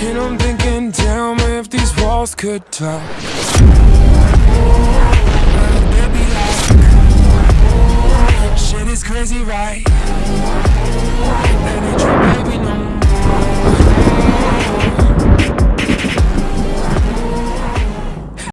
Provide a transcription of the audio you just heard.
And I'm thinking, damn, if these walls could talk Shit is crazy, right?